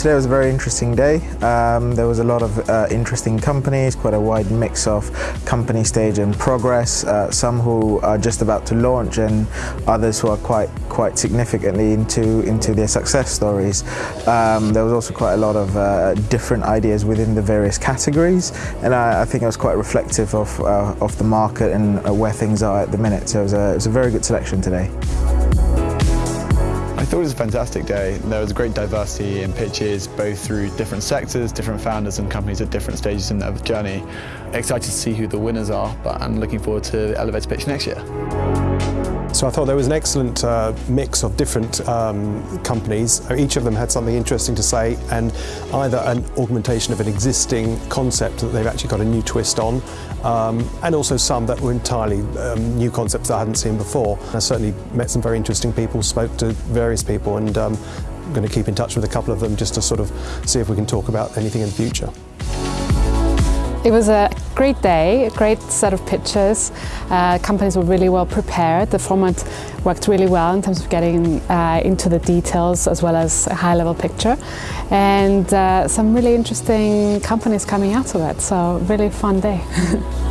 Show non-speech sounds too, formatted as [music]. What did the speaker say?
today was a very interesting day. Um, there was a lot of uh, interesting companies, quite a wide mix of company stage and progress, uh, some who are just about to launch and others who are quite quite significantly into, into their success stories. Um, there was also quite a lot of uh, different ideas within the various categories and I, I think it was quite reflective of, uh, of the market and uh, where things are at the minute. So it was a, it was a very good selection today. Thought it was a fantastic day. There was great diversity in pitches, both through different sectors, different founders and companies at different stages in their journey. Excited to see who the winners are, but I'm looking forward to the elevator pitch next year. So I thought there was an excellent uh, mix of different um, companies. Each of them had something interesting to say and either an augmentation of an existing concept that they've actually got a new twist on um, and also some that were entirely um, new concepts that I hadn't seen before. I certainly met some very interesting people, spoke to various people and um, I'm going to keep in touch with a couple of them just to sort of see if we can talk about anything in the future. It was a great day, a great set of pitches. Uh, companies were really well prepared. The format worked really well in terms of getting uh, into the details as well as a high-level picture. And uh, some really interesting companies coming out of it, so really fun day. [laughs]